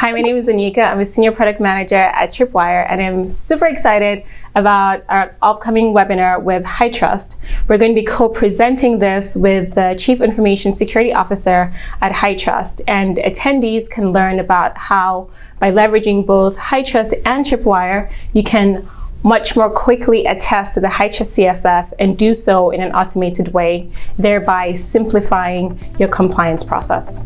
Hi, my name is Anika. I'm a Senior Product Manager at Tripwire, and I'm super excited about our upcoming webinar with HITRUST. We're going to be co-presenting this with the Chief Information Security Officer at HITRUST, and attendees can learn about how, by leveraging both HITRUST and Tripwire, you can much more quickly attest to the HITRUST CSF and do so in an automated way, thereby simplifying your compliance process.